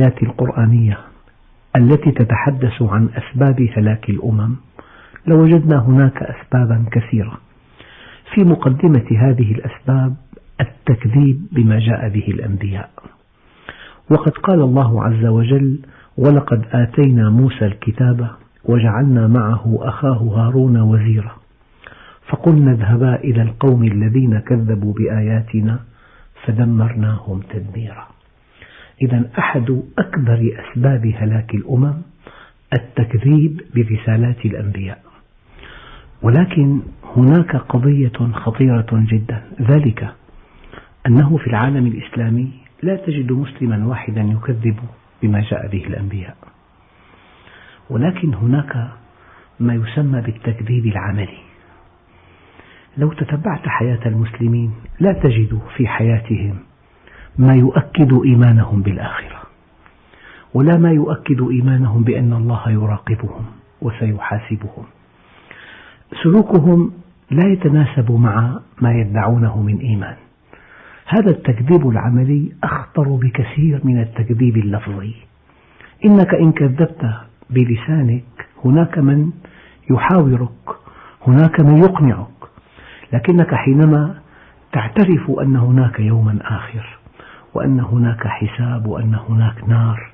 الآيات القرآنية التي تتحدث عن أسباب هلاك الأمم لوجدنا هناك أسبابا كثيرة. في مقدمة هذه الأسباب التكذيب بما جاء به الأنبياء. وقد قال الله عز وجل ولقد آتينا موسى الكتاب وجعلنا معه أخاه هارون وزيرا. فقلنا اذهبا إلى القوم الذين كذبوا بآياتنا فدمرناهم تدميرا. إذا أحد أكبر أسباب هلاك الأمم التكذيب برسالات الأنبياء. ولكن هناك قضية خطيرة جدا ذلك أنه في العالم الإسلامي لا تجد مسلما واحدا يكذب بما جاء به الأنبياء. ولكن هناك ما يسمى بالتكذيب العملي. لو تتبعت حياة المسلمين لا تجد في حياتهم ما يؤكد إيمانهم بالآخرة. ولا ما يؤكد إيمانهم بأن الله يراقبهم وسيحاسبهم. سلوكهم لا يتناسب مع ما يدعونه من إيمان. هذا التكذيب العملي أخطر بكثير من التكذيب اللفظي. إنك إن كذبت بلسانك هناك من يحاورك هناك من يقنعك. لكنك حينما تعترف أن هناك يوما آخر وأن هناك حساب وأن هناك نار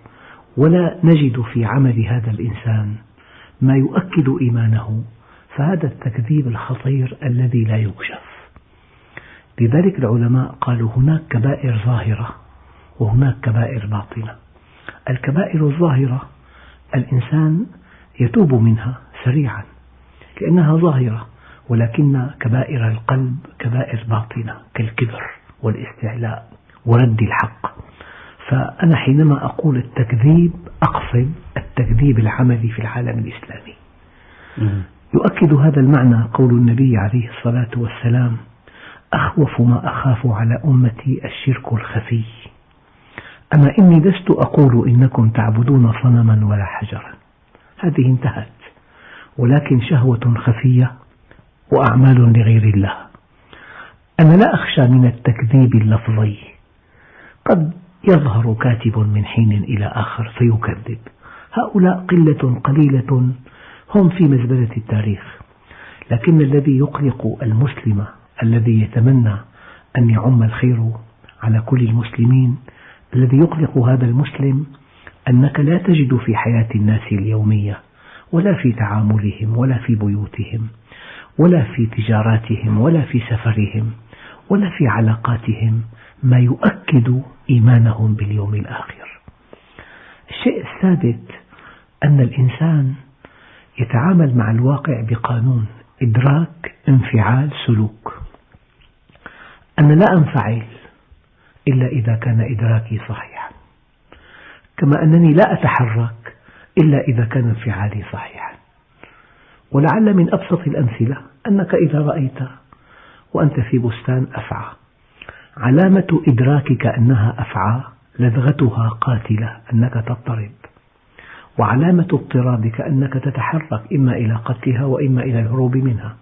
ولا نجد في عمل هذا الإنسان ما يؤكد إيمانه فهذا التكذيب الخطير الذي لا يكشف. لذلك العلماء قالوا هناك كبائر ظاهرة وهناك كبائر باطنة. الكبائر الظاهرة الإنسان يتوب منها سريعا لأنها ظاهرة ولكن كبائر القلب كبائر باطنة كالكبر والاستعلاء. ورد الحق. فأنا حينما أقول التكذيب أقصد التكذيب العملي في العالم الإسلامي. يؤكد هذا المعنى قول النبي عليه الصلاة والسلام أخوف ما أخاف على أمتي الشرك الخفي. أما إني لست أقول إنكم تعبدون صنما ولا حجرا. هذه انتهت. ولكن شهوة خفية وأعمال لغير الله. أنا لا أخشى من التكذيب اللفظي. قد يظهر كاتب من حين إلى آخر فيكذب. هؤلاء قلة قليلة هم في مزبلة التاريخ. لكن الذي يقلق المسلم الذي يتمنى أن يعم الخير على كل المسلمين الذي يقلق هذا المسلم أنك لا تجد في حياة الناس اليومية ولا في تعاملهم ولا في بيوتهم ولا في تجاراتهم ولا في سفرهم ولا في علاقاتهم ما يؤكد إيمانهم باليوم الآخر. الشيء السادس أن الإنسان يتعامل مع الواقع بقانون إدراك انفعال سلوك. أنا لا أنفعل إلا إذا كان إدراكي صحيحا. كما أنني لا أتحرك إلا إذا كان انفعالي صحيحا. ولعل من أبسط الأمثلة أنك إذا رأيت وأنت في بستان أفعى. علامة إدراكك أنها أفعى لدغتها قاتلة أنك تضطرب. وعلامة اضطرابك أنك تتحرك إما إلى قتلها وإما إلى الهروب منها.